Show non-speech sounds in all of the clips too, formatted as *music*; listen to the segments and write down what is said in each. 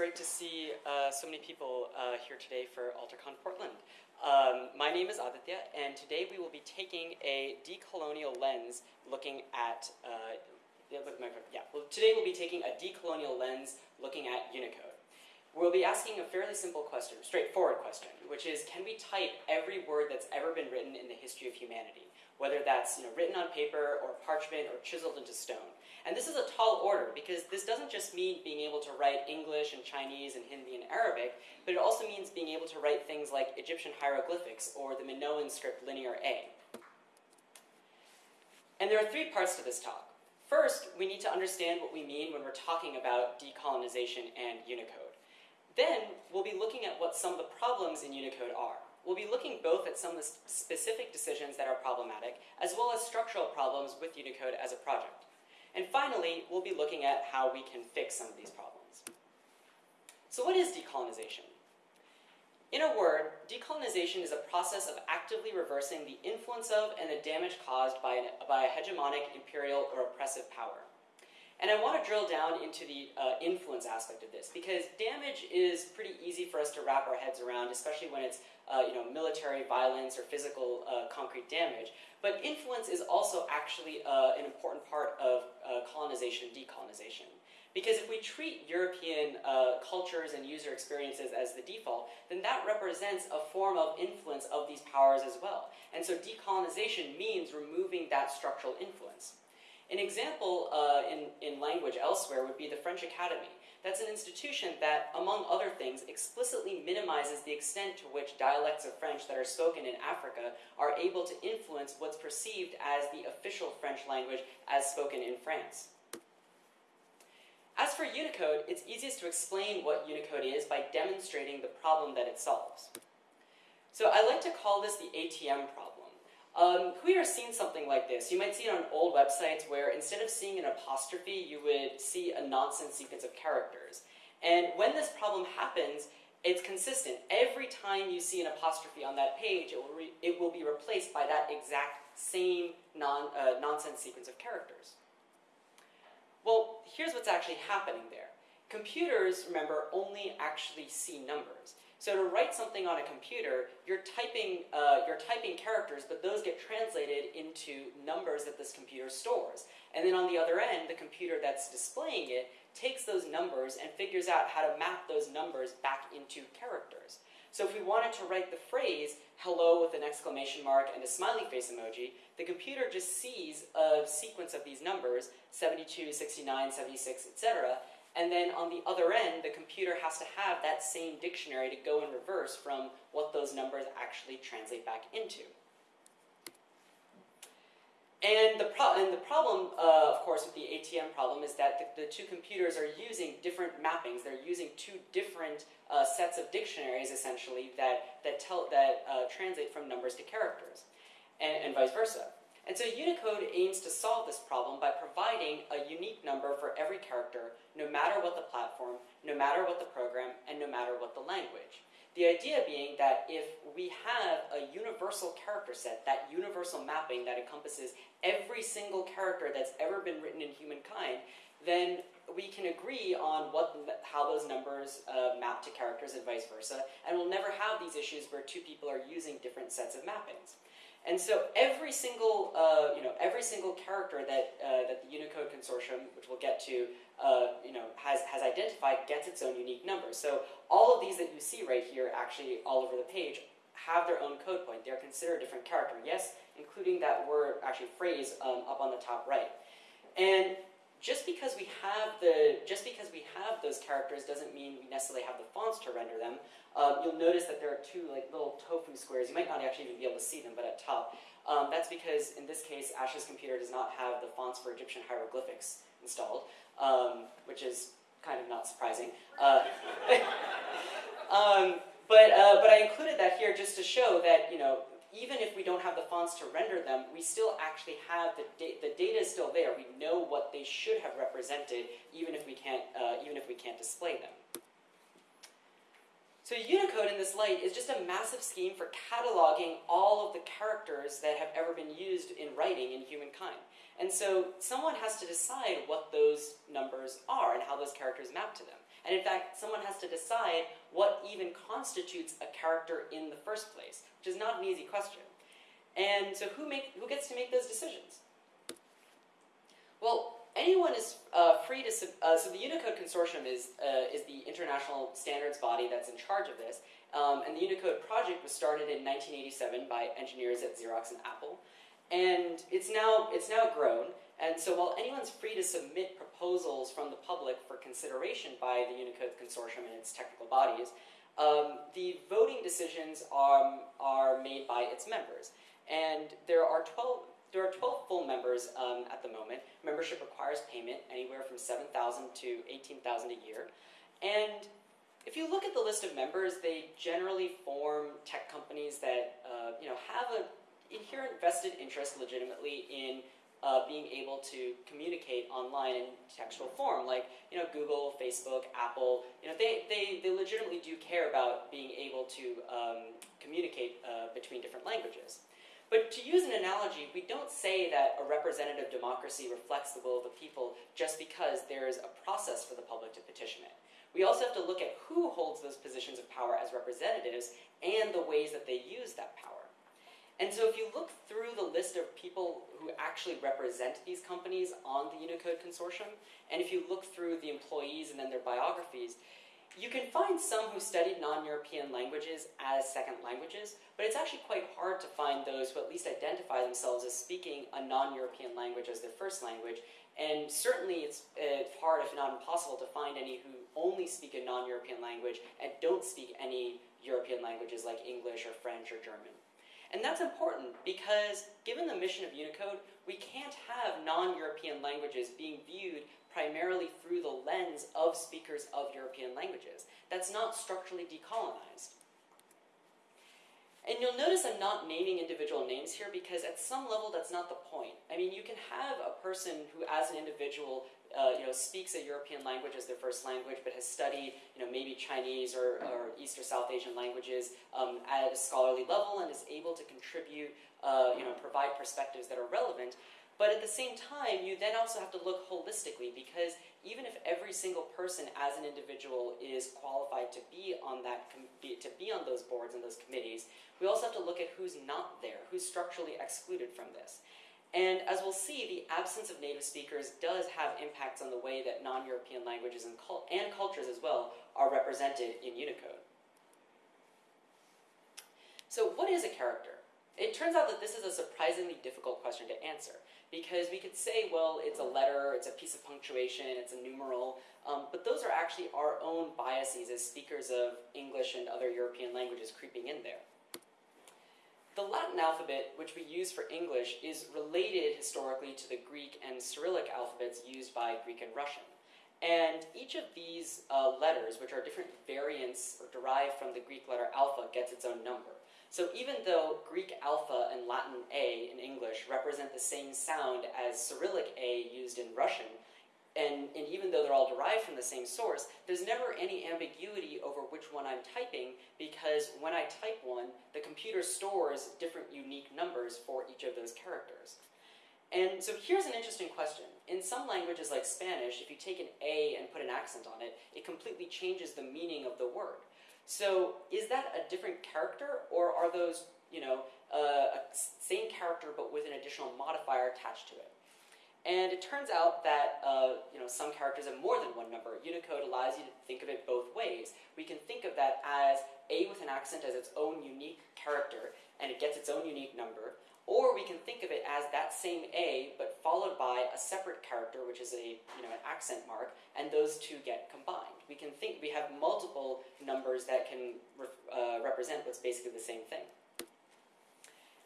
great to see uh, so many people uh, here today for AlterConf Portland. Um, my name is Aditya, and today we will be taking a decolonial lens looking at, uh, yeah, well, today we'll be taking a decolonial lens looking at Unicode. We'll be asking a fairly simple question, straightforward question, which is can we type every word that's ever been written in the history of humanity? Whether that's you know, written on paper or parchment or chiseled into stone. And this is a tall order because this doesn't just mean being able to write English and Chinese and Hindi and Arabic, but it also means being able to write things like Egyptian hieroglyphics or the Minoan script Linear A. And there are three parts to this talk. First, we need to understand what we mean when we're talking about decolonization and Unicode. Then we'll be looking at what some of the problems in Unicode are. We'll be looking both at some of the specific decisions that are problematic, as well as structural problems with Unicode as a project. And finally, we'll be looking at how we can fix some of these problems. So what is decolonization? In a word, decolonization is a process of actively reversing the influence of and the damage caused by, an, by a hegemonic, imperial, or oppressive power. And I want to drill down into the uh, influence aspect of this because damage is pretty easy for us to wrap our heads around, especially when it's uh, you know military violence or physical uh, concrete damage. But influence is also actually uh, an important part of uh, colonization and decolonization. Because if we treat European uh, cultures and user experiences as the default, then that represents a form of influence of these powers as well. And so decolonization means removing that structural influence. An example uh, in, in language elsewhere would be the French Academy. That's an institution that, among other things, explicitly minimizes the extent to which dialects of French that are spoken in Africa are able to influence what's perceived as the official French language as spoken in France. As for Unicode, it's easiest to explain what Unicode is by demonstrating the problem that it solves. So I like to call this the ATM problem. Um, who here has seen something like this? You might see it on old websites where instead of seeing an apostrophe, you would see a nonsense sequence of characters. And when this problem happens, it's consistent. Every time you see an apostrophe on that page, it will, it will be replaced by that exact same non, uh, nonsense sequence of characters. Well, here's what's actually happening there. Computers, remember, only actually see numbers. So to write something on a computer, you're typing, uh, you're typing characters, but those get translated into numbers that this computer stores. And then on the other end, the computer that's displaying it takes those numbers and figures out how to map those numbers back into characters. So if we wanted to write the phrase, hello with an exclamation mark and a smiley face emoji, the computer just sees a sequence of these numbers, 72, 69, 76, etc., and then on the other end, the computer has to have that same dictionary to go in reverse from what those numbers actually translate back into. And the, pro and the problem, uh, of course, with the ATM problem is that the, the, two computers are using different mappings. They're using two different uh, sets of dictionaries, essentially, that, that, tell, that uh, translate from numbers to characters, and, and vice versa. And so Unicode aims to solve this problem by providing a unique number for every character, no matter what the platform, no matter what the program, and no matter what the language. The idea being that if we have a universal character set, that universal mapping that encompasses every single character that's ever been written in humankind, then we can agree on what, how those numbers uh, map to characters and vice versa, and we'll never have these issues where two people are using different sets of mappings. And so every single, uh, you know, every single character that, uh, that the Unicode Consortium, which we'll get to, uh, you know, has, has identified gets its own unique number. So all of these that you see right here, actually all over the page, have their own code point. They're considered a different character. Yes, including that word, actually phrase um, up on the top right. And just because we have the just because we have those characters doesn't mean we necessarily have the fonts to render them. Um, you'll notice that there are two like little tofu squares. You might not actually even be able to see them, but at top. Um, that's because in this case, Ash's computer does not have the fonts for Egyptian hieroglyphics installed, um, which is kind of not surprising. Uh, *laughs* um, but uh, but I included that here just to show that you know even if we don't have the fonts to render them, we still actually have the, da the data is still there. We know what they should have represented, even if we can't, uh, even if we can't display them. So Unicode in this light is just a massive scheme for cataloging all of the characters that have ever been used in writing in humankind. And so someone has to decide what those numbers are and how those characters map to them. And in fact, someone has to decide what even constitutes a character in the first place, which is not an easy question. And so who, make, who gets to make those decisions? Well, anyone is uh, free to, uh, so the Unicode Consortium is, uh, is the international standards body that's in charge of this. Um, and the Unicode project was started in 1987 by engineers at Xerox and Apple. And it's now, it's now grown. And so while anyone's free to submit proposals from the public for consideration by the Unicode Consortium and its technical bodies, um, the voting decisions are, are made by its members. And there are 12, there are 12 full members um, at the moment. Membership requires payment anywhere from 7,000 to 18,000 a year. And if you look at the list of members, they generally form tech companies that uh, you know have an inherent vested interest legitimately in uh, being able to communicate online in textual form, like you know Google, Facebook, Apple. You know they, they, they legitimately do care about being able to um, communicate uh, between different languages. But to use an analogy, we don't say that a representative democracy reflects the will of the people just because there is a process for the public to petition it. We also have to look at who holds those positions of power as representatives and the ways that they use that power. And so if you look through the list of people who actually represent these companies on the Unicode Consortium, and if you look through the employees and then their biographies, you can find some who studied non-European languages as second languages, but it's actually quite hard to find those who at least identify themselves as speaking a non-European language as their first language, and certainly it's hard, if not impossible, to find any who only speak a non-European language and don't speak any European languages like English or French or German. And that's important because given the mission of Unicode, we can't have non-European languages being viewed primarily through the lens of speakers of European languages. That's not structurally decolonized. And you'll notice I'm not naming individual names here because at some level that's not the point. I mean, you can have a person who, as an individual, uh, you know, speaks a European language as their first language, but has studied, you know, maybe Chinese or, or East or South Asian languages um, at a scholarly level and is able to contribute, uh, you know, provide perspectives that are relevant. But at the same time, you then also have to look holistically because even if every single person as an individual is qualified to be on that to be on those boards and those committees, we also have to look at who's not there, who's structurally excluded from this. And as we'll see, the absence of native speakers does have impacts on the way that non-European languages and, cult and cultures as well are represented in Unicode. So what is a character? It turns out that this is a surprisingly difficult question to answer because we could say, well, it's a letter, it's a piece of punctuation, it's a numeral, um, but those are actually our own biases as speakers of English and other European languages creeping in there. The Latin alphabet, which we use for English, is related historically to the Greek and Cyrillic alphabets used by Greek and Russian. And each of these uh, letters, which are different variants or derived from the Greek letter alpha, gets its own number. So even though Greek alpha and Latin A in English represent the same sound as Cyrillic A used in Russian, and, and even though they're all derived from the same source, there's never any ambiguity over which one I'm typing because when I type one, the computer stores different unique numbers for each of those characters. And so here's an interesting question. In some languages like Spanish, if you take an A and put an accent on it, it completely changes the meaning of the word. So is that a different character, or are those, you know, uh, a same character but with an additional modifier attached to it? And it turns out that uh, you know some characters have more than one number. Unicode allows you to think of it both ways. We can think of that as A with an accent as its own unique character, and it gets its own unique number. Or we can think of it as that same A, but followed by a separate character, which is a you know an accent mark, and those two get combined. We can think we have multiple numbers that can re uh, represent what's basically the same thing.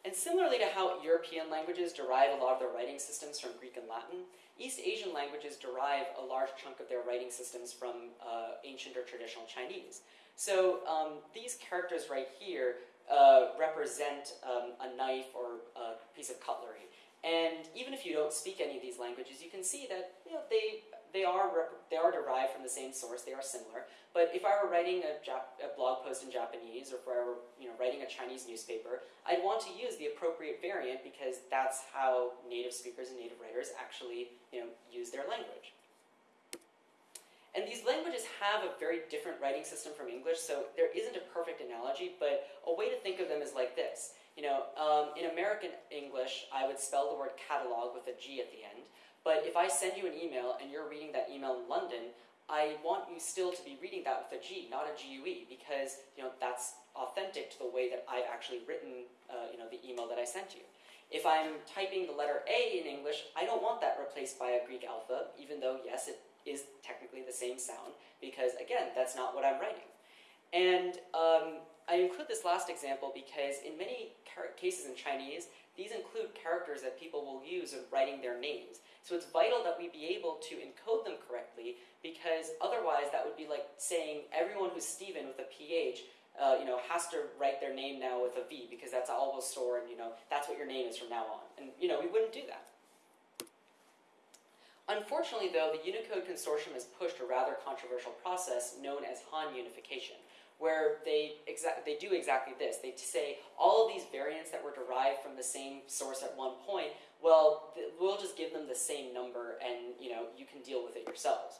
And similarly to how European languages derive a lot of their writing systems from Greek and Latin, East Asian languages derive a large chunk of their writing systems from uh, ancient or traditional Chinese. So um, these characters right here uh, represent um, a knife or a piece of cutlery. And even if you don't speak any of these languages, you can see that you know, they they are, they are derived from the same source, they are similar. But if I were writing a, Jap a blog post in Japanese, or if I were you know, writing a Chinese newspaper, I'd want to use the appropriate variant because that's how native speakers and native writers actually you know, use their language. And these languages have a very different writing system from English, so there isn't a perfect analogy, but a way to think of them is like this. You know, um, in American English, I would spell the word catalog with a G at the end, but if I send you an email and you're reading that email in London, I want you still to be reading that with a G, not a GUE, because you know that's authentic to the way that I've actually written uh, you know the email that I sent you. If I'm typing the letter A in English, I don't want that replaced by a Greek alpha, even though yes, it is technically the same sound because, again, that's not what I'm writing. And um, I include this last example because in many cases in Chinese, these include characters that people will use in writing their names. So it's vital that we be able to encode them correctly because otherwise that would be like saying everyone who's Stephen with a PH uh, you know, has to write their name now with a V because that's all we'll store and, you know, that's what your name is from now on. And, you know, we wouldn't do that. Unfortunately, though, the Unicode Consortium has pushed a rather controversial process known as Han unification, where they, they do exactly this. They say all of these variants that were derived from the same source at one point, well, we'll just give them the same number and, you know, you can deal with it yourselves.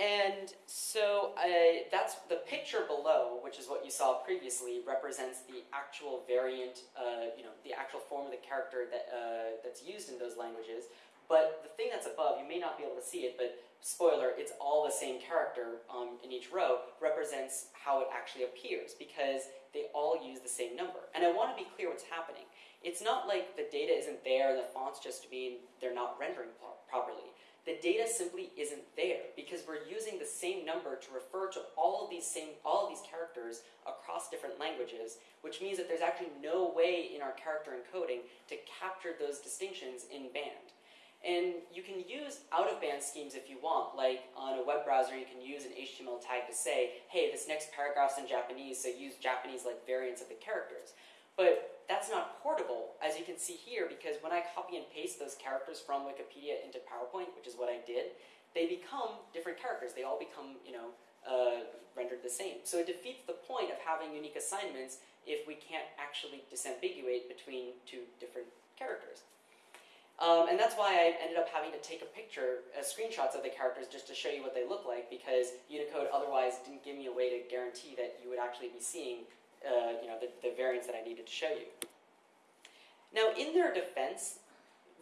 And so uh, that's the picture below, which is what you saw previously, represents the actual variant, uh, you know, the actual form of the character that, uh, that's used in those languages. But the thing that's above, you may not be able to see it, but spoiler, it's all the same character um, in each row, represents how it actually appears because they all use the same number. And I want to be clear what's happening. It's not like the data isn't there and the fonts just mean they're not rendering pro- properly. The data simply isn't there because we're using the same number to refer to all of these same all of these characters across different languages, which means that there's actually no way in our character encoding to capture those distinctions in band. And you can use out-of-band schemes if you want, like on a web browser you can use an HTML tag to say, hey, this next paragraph's in Japanese, so use Japanese-like variants of the characters. But that's not portable, as you can see here, because when I copy and paste those characters from Wikipedia into PowerPoint, which is what I did, they become different characters. They all become, you know, uh, rendered the same. So it defeats the point of having unique assignments if we can't actually disambiguate between two different characters. Um, and that's why I ended up having to take a picture, uh, screenshots of the characters just to show you what they look like because Unicode otherwise didn't give me a way to guarantee that you would actually be seeing uh, you know, the, the variants that I needed to show you. Now, in their defense,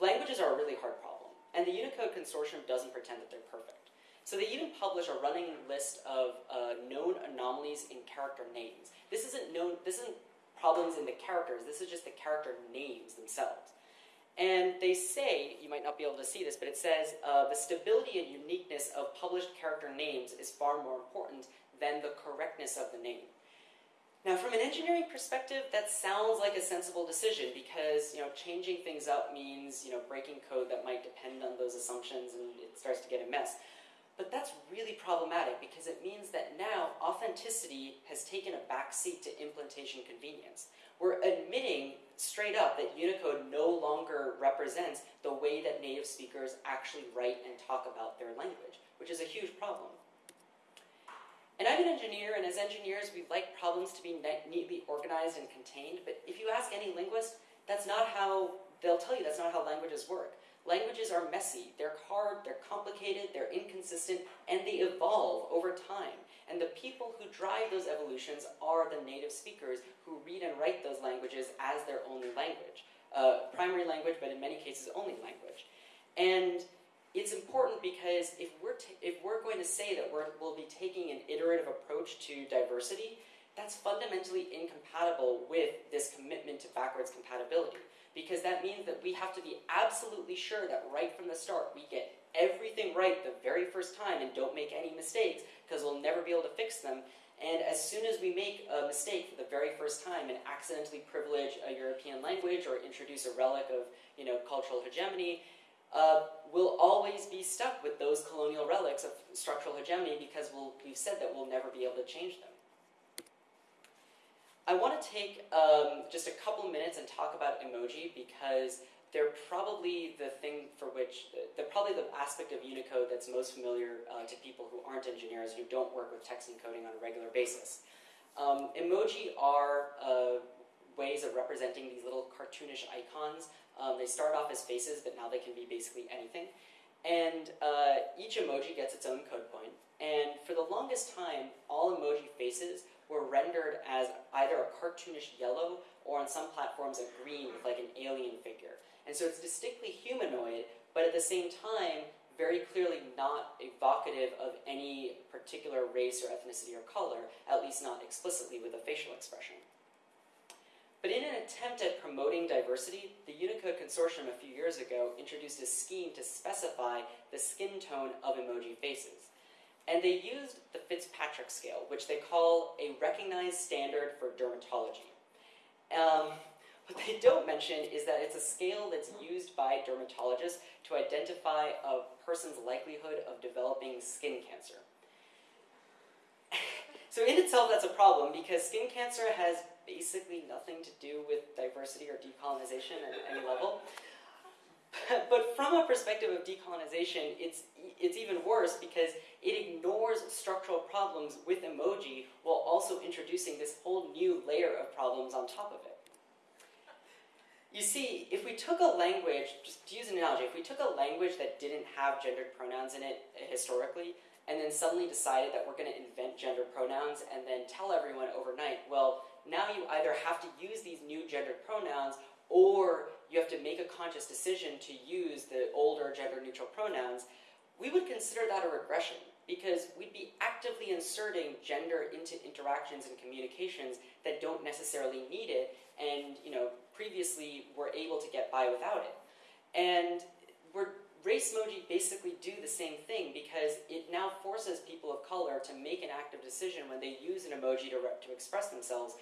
languages are a really hard problem, and the Unicode Consortium doesn't pretend that they're perfect. So they even publish a running list of uh, known anomalies in character names. This isn't known. This isn't problems in the characters. This is just the character names themselves. And they say, you might not be able to see this, but it says uh, the stability and uniqueness of published character names is far more important than the correctness of the name. Now, from an engineering perspective, that sounds like a sensible decision because you know changing things up means you know breaking code that might depend on those assumptions, and it starts to get a mess. But that's really problematic because it means that now authenticity has taken a backseat to implementation convenience. We're admitting straight up that Unicode no longer represents the way that native speakers actually write and talk about their language, which is a huge problem. And I'm an engineer, and as engineers, we like problems to be neatly organized and contained, but if you ask any linguist, that's not how, they'll tell you that's not how languages work. Languages are messy, they're hard, they're complicated, they're inconsistent, and they evolve over time. And the people who drive those evolutions are the native speakers who read and write those languages as their only language. Uh, primary language, but in many cases only language. And it's important because if we're, if we're going to say that we will be taking an iterative approach to diversity, that's fundamentally incompatible with this commitment to backwards compatibility because that means that we have to be absolutely sure that right from the start we get everything right the very first time and don't make any mistakes because we'll never be able to fix them. And as soon as we make a mistake for the very first time and accidentally privilege a European language or introduce a relic of you know, cultural hegemony, uh, we'll always be stuck with those colonial relics of structural hegemony because we'll, we've said that we'll never be able to change them. I want to take um, just a couple minutes and talk about emoji because they're probably the thing for which, they're probably the aspect of Unicode that's most familiar uh, to people who aren't engineers, who don't work with text encoding on a regular basis. Um, emoji are uh, ways of representing these little cartoonish icons. Um, they start off as faces, but now they can be basically anything. and uh, each emoji gets its own code point. And for the longest time, all emoji faces were rendered as either a cartoonish yellow or on some platforms a green with like an alien figure. And so it's distinctly humanoid, but at the same time, very clearly not evocative of any particular race or ethnicity or color, at least not explicitly with a facial expression. But in an attempt at promoting diversity, the Unicode Consortium a few years ago introduced a scheme to specify the skin tone of emoji faces. And they used the Fitzpatrick scale, which they call a recognized standard for dermatology. Um, what they don't mention is that it's a scale that's used by dermatologists to identify a person's likelihood of developing skin cancer. *laughs* so in itself, that's a problem because skin cancer has basically nothing to do with diversity or decolonization at any level. *laughs* But from a perspective of decolonization, it's, it's even worse because it ignores structural problems with emoji while also introducing this whole new layer of problems on top of it. You see, if we took a language, just to use an analogy, if we took a language that didn't have gendered pronouns in it historically, and then suddenly decided that we're going to invent gender pronouns and then tell everyone overnight, well, now you either have to use these new gendered pronouns or you have to make a conscious decision to use the older gender neutral pronouns, we would consider that a regression because we'd be actively inserting gender into interactions and communications that don't necessarily need it and you know previously were able to get by without it. And we're race emoji basically do the same thing because it now forces people of color to make an active decision when they use an emoji to, to express themselves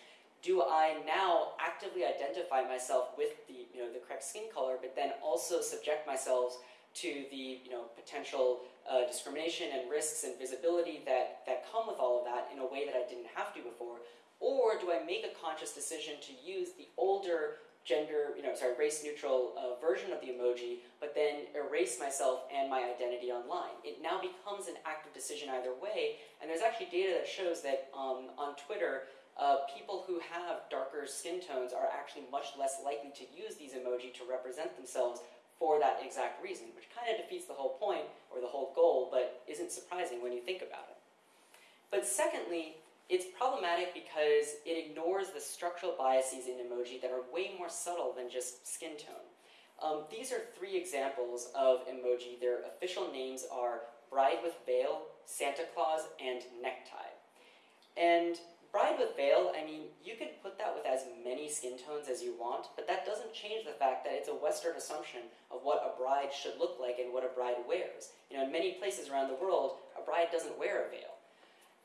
do I now actively identify myself with the, you know, the correct skin color, but then also subject myself to the you know, potential uh, discrimination and risks and visibility that, that come with all of that in a way that I didn't have to before? Or do I make a conscious decision to use the older gender, you know, sorry, race neutral uh, version of the emoji, but then erase myself and my identity online. It now becomes an active decision either way, and there's actually data that shows that um, on Twitter, uh, people who have darker skin tones are actually much less likely to use these emoji to represent themselves for that exact reason, which kind of defeats the whole point or the whole goal, but isn't surprising when you think about it. But secondly, it's problematic because it ignores the structural biases in emoji that are way more subtle than just skin tone. Um, these are three examples of emoji. Their official names are Bride with Veil, Santa Claus, and Necktie. And Bride with veil, I mean, you can put that with as many skin tones as you want, but that doesn't change the fact that it's a Western assumption of what a bride should look like and what a bride wears. You know, in many places around the world, a bride doesn't wear a veil.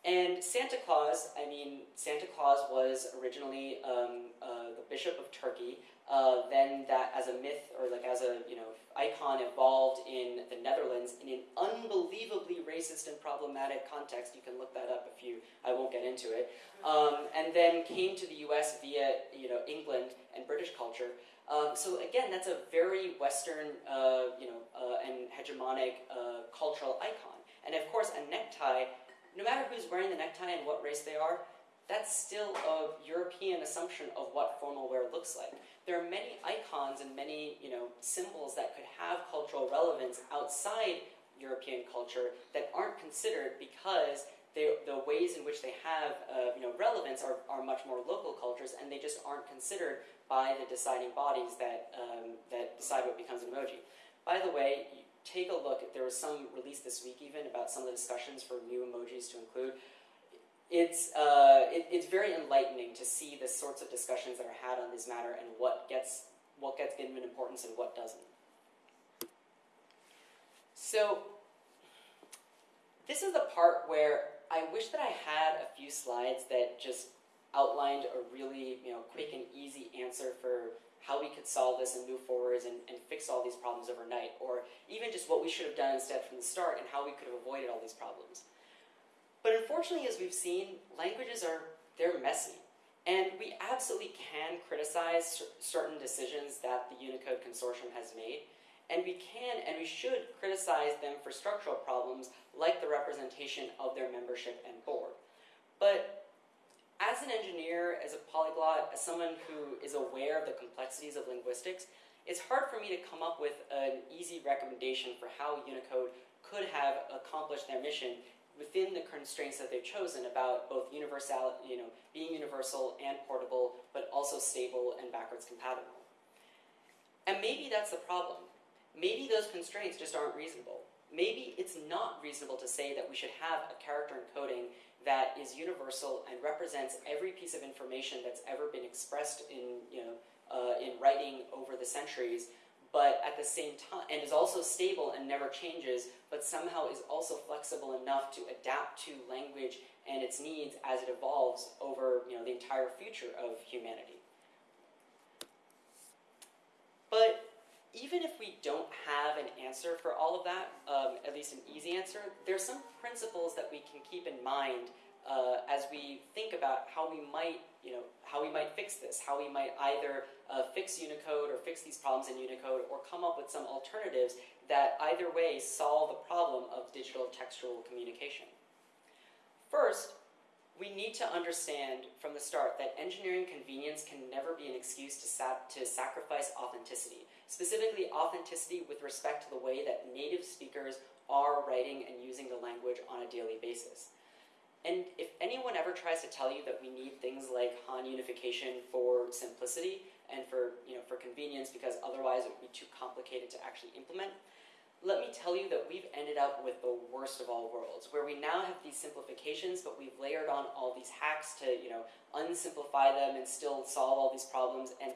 And Santa Claus, I mean, Santa Claus was originally um, uh, the Bishop of Turkey, uh, then that as a myth or like as a you know icon evolved in the Netherlands in an unbelievably racist and problematic context. You can look that up if you. I won't get into it. Um, and then came to the U.S. via you know England and British culture. Um, so again, that's a very Western, uh, you know, uh, and hegemonic uh, cultural icon. And of course, a necktie. No matter who's wearing the necktie and what race they are, that's still a European assumption of what formal wear looks like there are many icons and many you know symbols that could have cultural relevance outside European culture that aren't considered because they, the ways in which they have uh, you know relevance are, are much more local cultures and they just aren't considered by the deciding bodies that um, that decide what becomes an emoji. By the way, take a look. There was some release this week even about some of the discussions for new emojis to include it's, uh, it, it's very enlightening to see the sorts of discussions that are had on this matter and what gets, what gets given importance and what doesn't. So, this is the part where I wish that I had a few slides that just outlined a really you know, quick and easy answer for how we could solve this and move forwards and, and fix all these problems overnight, or even just what we should have done instead from the start and how we could have avoided all these problems. But unfortunately, as we've seen, languages are, they're messy. And we absolutely can criticize certain decisions that the Unicode Consortium has made. And we can and we should criticize them for structural problems like the representation of their membership and board. But as an engineer, as a polyglot, as someone who is aware of the complexities of linguistics, it's hard for me to come up with an easy recommendation for how Unicode could have accomplished their mission within the constraints that they've chosen about both universal, you know, being universal and portable, but also stable and backwards compatible. And maybe that's the problem. Maybe those constraints just aren't reasonable. Maybe it's not reasonable to say that we should have a character encoding that is universal and represents every piece of information that's ever been expressed in, you know, uh, in writing over the centuries, but at the same time, and is also stable and never changes, but somehow is also flexible enough to adapt to language and its needs as it evolves over you know, the entire future of humanity. But even if we don't have an answer for all of that, um, at least an easy answer, there's some principles that we can keep in mind uh, as we think about how we might, you know, how we might fix this, how we might either uh, fix Unicode or fix these problems in Unicode or come up with some alternatives that either way solve the problem of digital textual communication. First, we need to understand from the start that engineering convenience can never be an excuse to, sa to sacrifice authenticity, specifically authenticity with respect to the way that native speakers are writing and using the language on a daily basis. And if anyone ever tries to tell you that we need things like Han unification for simplicity and for, you know, for convenience because otherwise it would be too complicated to actually implement, let me tell you that we've ended up with the worst of all worlds, where we now have these simplifications, but we've layered on all these hacks to, you know, unsimplify them and still solve all these problems. And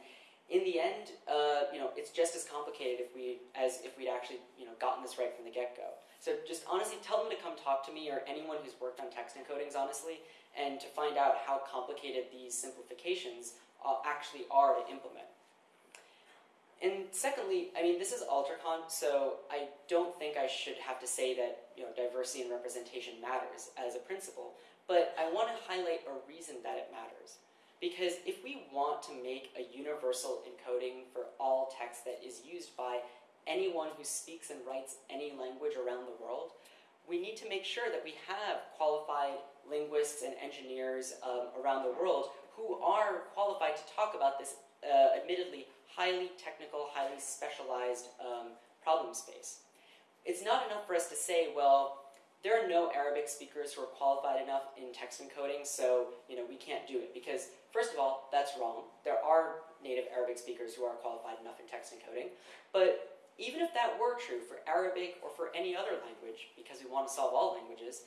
in the end, uh, you know, it's just as complicated if we, as if we'd actually, you know, gotten this right from the get-go. So just honestly, tell them to come talk to me or anyone who's worked on text encodings, honestly, and to find out how complicated these simplifications uh, actually are to implement. And secondly, I mean, this is AlterConf, so I don't think I should have to say that you know diversity and representation matters as a principle, but I want to highlight a reason that it matters. Because if we want to make a universal encoding for all text that is used by anyone who speaks and writes any language around the world, we need to make sure that we have qualified linguists and engineers um, around the world who are qualified to talk about this uh, admittedly highly technical, highly specialized um, problem space. It's not enough for us to say, well, there are no Arabic speakers who are qualified enough in text encoding, so you know we can't do it. Because first of all, that's wrong. There are native Arabic speakers who are qualified enough in text encoding, but even if that were true for Arabic or for any other language, because we want to solve all languages,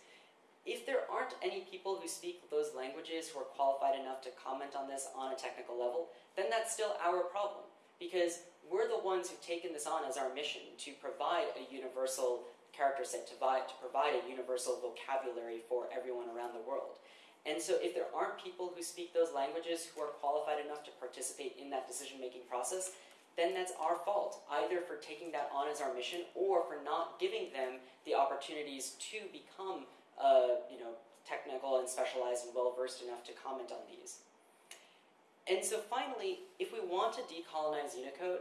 if there aren't any people who speak those languages who are qualified enough to comment on this on a technical level, then that's still our problem. Because we're the ones who've taken this on as our mission to provide a universal character set, to provide, to provide a universal vocabulary for everyone around the world. And so if there aren't people who speak those languages who are qualified enough to participate in that decision-making process, then that's our fault, either for taking that on as our mission or for not giving them the opportunities to become, uh, you know, technical and specialized and well-versed enough to comment on these. And so finally, if we want to decolonize Unicode,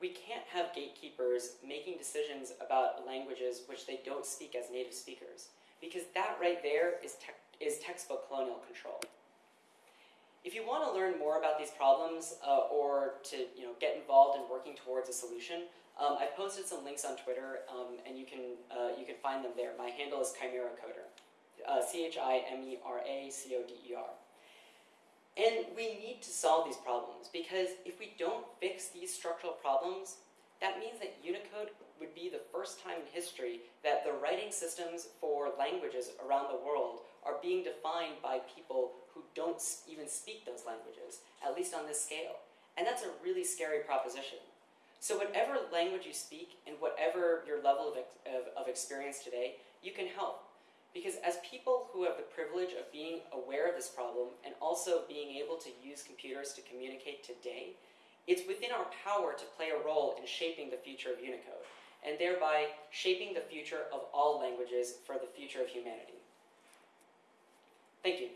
we can't have gatekeepers making decisions about languages which they don't speak as native speakers, because that right there is, te is textbook colonial control. If you want to learn more about these problems uh, or to you know, get involved in working towards a solution, um, I've posted some links on Twitter um, and you can, uh, you can find them there. My handle is Chimera Coder, uh, C-H-I-M-E-R-A-C-O-D-E-R. And we need to solve these problems because if we don't fix these structural problems, that means that Unicode would be the first time in history that the writing systems for languages around the world are being defined by people who don't even speak those languages, at least on this scale. And that's a really scary proposition. So whatever language you speak and whatever your level of, of, of experience today, you can help. Because as people who have the privilege of being aware of this problem and also being able to use computers to communicate today, it's within our power to play a role in shaping the future of Unicode, and thereby shaping the future of all languages for the future of humanity. Thank you.